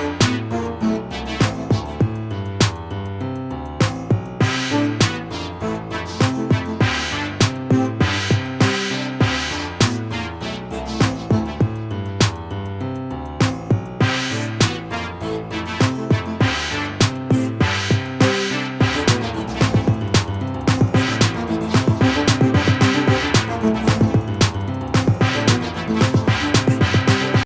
you